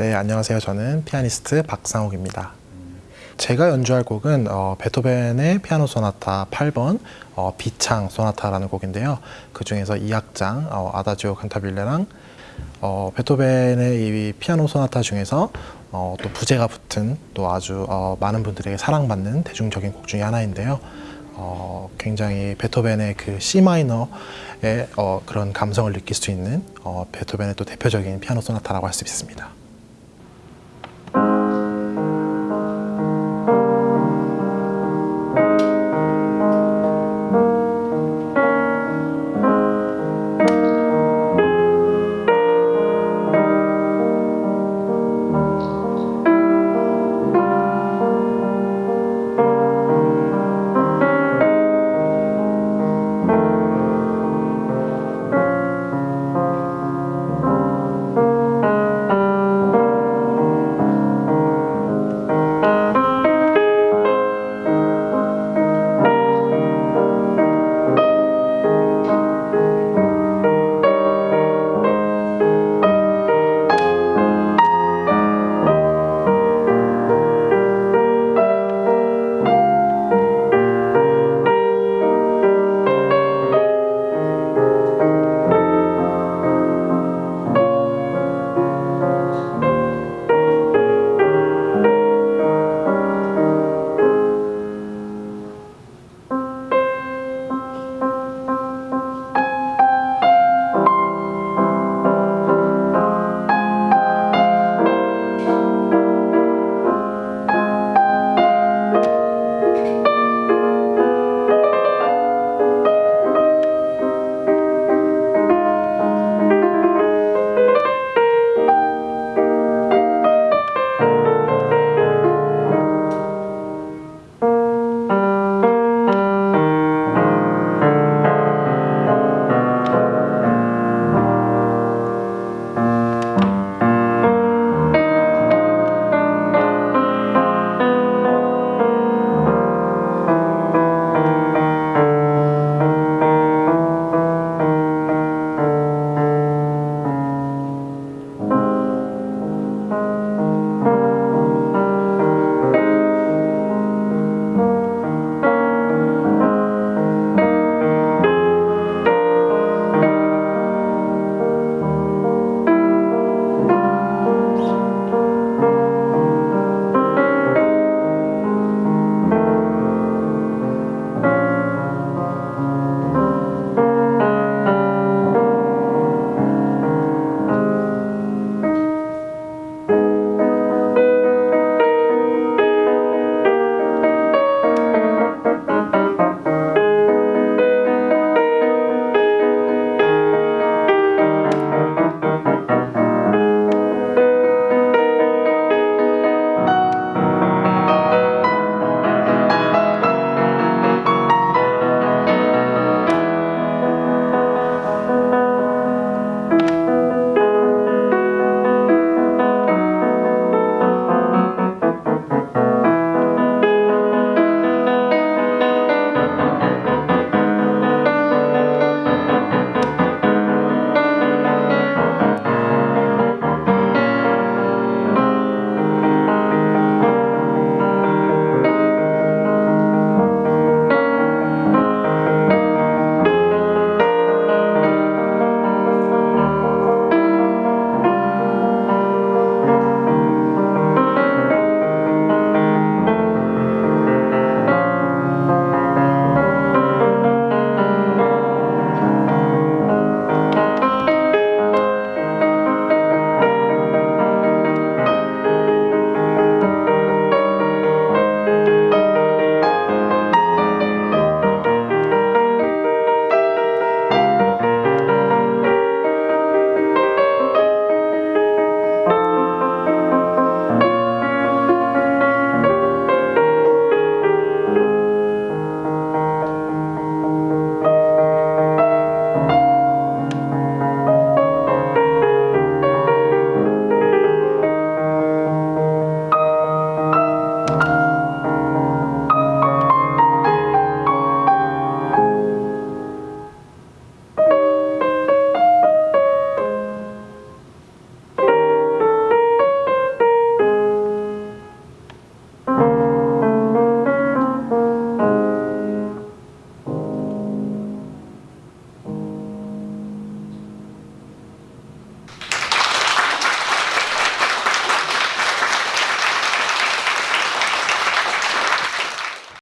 네, 안녕하세요. 저는 피아니스트 박상욱입니다. 제가 연주할 곡은 어, 베토벤의 피아노 소나타 8번 어, 비창 소나타라는 곡인데요. 그 중에서 2악장 어, 아다지오 칸타빌레랑 어, 베토벤의 이 피아노 소나타 중에서 어, 또 부제가 붙은 또 아주 어, 많은 분들에게 사랑받는 대중적인 곡 중에 하나인데요. 어, 굉장히 베토벤의 그 C 마이너의 어, 그런 감성을 느낄 수 있는 어, 베토벤의 또 대표적인 피아노 소나타라고 할 수 있습니다.